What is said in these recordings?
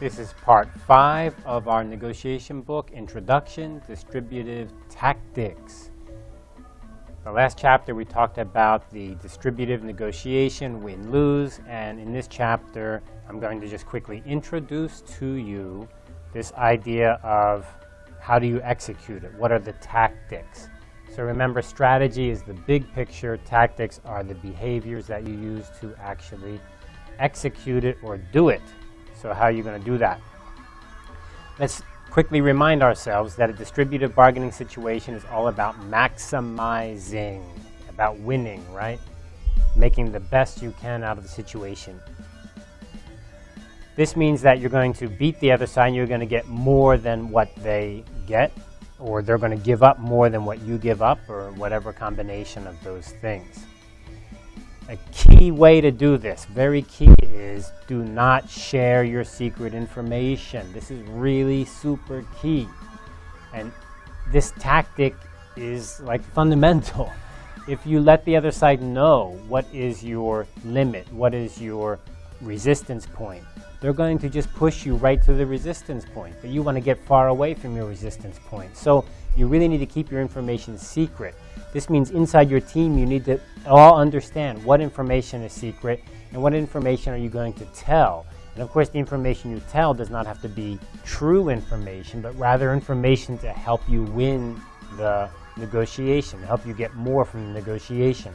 This is part five of our negotiation book, Introduction, Distributive Tactics. The last chapter we talked about the distributive negotiation, win-lose, and in this chapter I'm going to just quickly introduce to you this idea of how do you execute it? What are the tactics? So remember, strategy is the big picture. Tactics are the behaviors that you use to actually execute it or do it. So how are you going to do that? Let's quickly remind ourselves that a distributive bargaining situation is all about maximizing, about winning, right? Making the best you can out of the situation. This means that you're going to beat the other side and you're going to get more than what they get, or they're going to give up more than what you give up, or whatever combination of those things. A key way to do this, very key, is do not share your secret information. This is really super key. And this tactic is like fundamental. If you let the other side know what is your limit, what is your resistance point, they're going to just push you right to the resistance point. But you want to get far away from your resistance point. So you really need to keep your information secret. This means inside your team, you need to all understand what information is secret and what information are you going to tell. And of course, the information you tell does not have to be true information, but rather information to help you win the negotiation, to help you get more from the negotiation,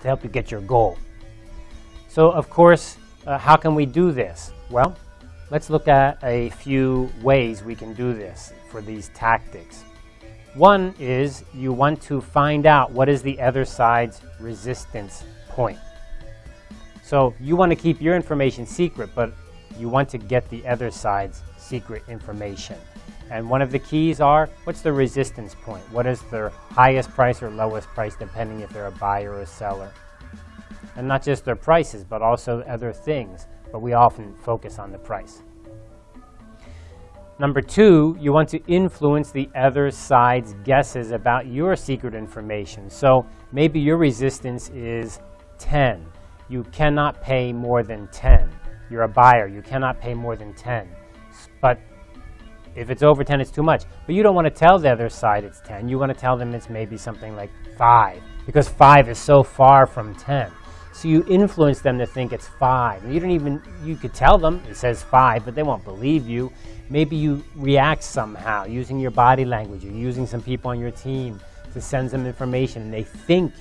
to help you get your goal. So of course, uh, how can we do this? Well, let's look at a few ways we can do this for these tactics. One is you want to find out what is the other side's resistance point. So you want to keep your information secret, but you want to get the other side's secret information. And one of the keys are, what's the resistance point? What is their highest price or lowest price, depending if they're a buyer or a seller? And not just their prices, but also other things. But we often focus on the price. Number two, you want to influence the other side's guesses about your secret information. So maybe your resistance is 10. You cannot pay more than 10. You're a buyer. You cannot pay more than 10. But if it's over 10, it's too much. But you don't want to tell the other side it's 10. You want to tell them it's maybe something like 5 because 5 is so far from 10. So you influence them to think it's 5. You don't even, you could tell them it says 5, but they won't believe you. Maybe you react somehow using your body language. You're using some people on your team to send some information and they think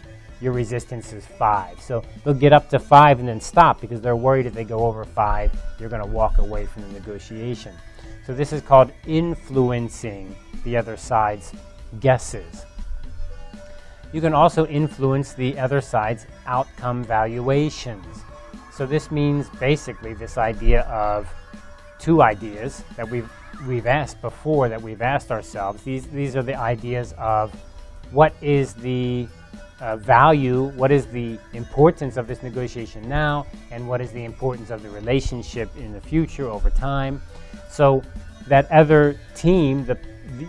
your resistance is five. So they'll get up to five and then stop because they're worried if they go over five, you're going to walk away from the negotiation. So this is called influencing the other side's guesses. You can also influence the other side's outcome valuations. So this means basically this idea of two ideas that we've, we've asked before, that we've asked ourselves. These, these are the ideas of what is the uh, value, what is the importance of this negotiation now, and what is the importance of the relationship in the future over time. So that other team, the,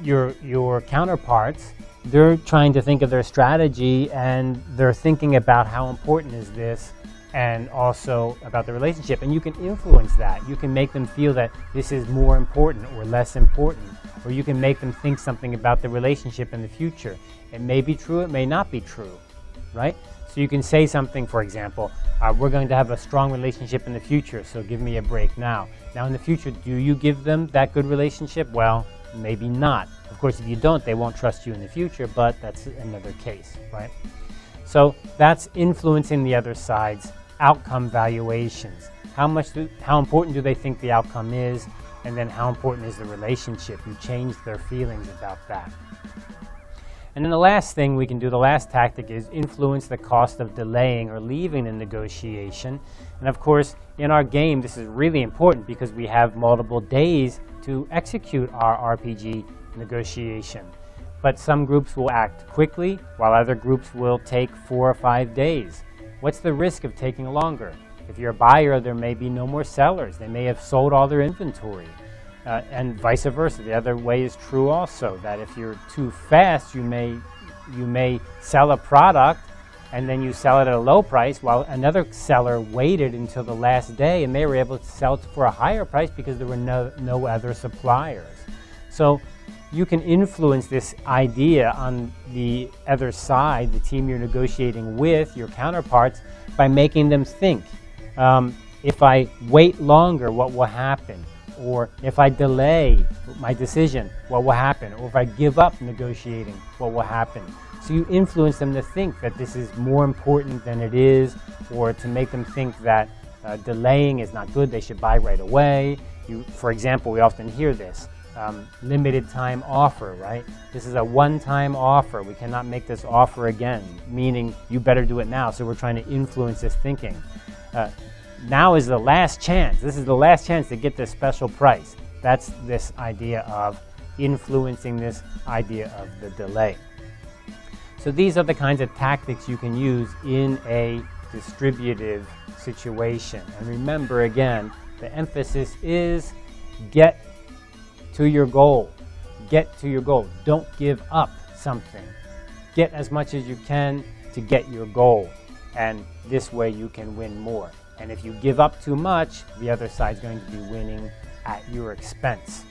your, your counterparts, they're trying to think of their strategy and they're thinking about how important is this and also about the relationship. And you can influence that. You can make them feel that this is more important or less important. Or you can make them think something about the relationship in the future. It may be true, it may not be true, right? So you can say something, for example, uh, we're going to have a strong relationship in the future, so give me a break now. Now in the future, do you give them that good relationship? Well, maybe not. Of course, if you don't, they won't trust you in the future, but that's another case, right? So that's influencing the other side's outcome valuations. How much, do, how important do they think the outcome is? And then how important is the relationship? You change their feelings about that. And then the last thing we can do, the last tactic is influence the cost of delaying or leaving the negotiation. And of course, in our game, this is really important because we have multiple days to execute our RPG negotiation. But some groups will act quickly, while other groups will take four or five days. What's the risk of taking longer? If you're a buyer, there may be no more sellers. They may have sold all their inventory. Uh, and vice versa. The other way is true also, that if you're too fast, you may, you may sell a product and then you sell it at a low price while another seller waited until the last day and they were able to sell it for a higher price because there were no, no other suppliers. So you can influence this idea on the other side, the team you're negotiating with, your counterparts, by making them think. Um, if I wait longer, what will happen? Or if I delay my decision, what will happen? Or if I give up negotiating, what will happen? So you influence them to think that this is more important than it is, or to make them think that uh, delaying is not good, they should buy right away. You, for example, we often hear this um, limited time offer, right? This is a one-time offer. We cannot make this offer again, meaning you better do it now. So we're trying to influence this thinking. Uh, now is the last chance. This is the last chance to get this special price. That's this idea of influencing this idea of the delay. So these are the kinds of tactics you can use in a distributive situation. And remember again, the emphasis is get to your goal. Get to your goal. Don't give up something. Get as much as you can to get your goal. And this way you can win more. And if you give up too much, the other side's going to be winning at your expense.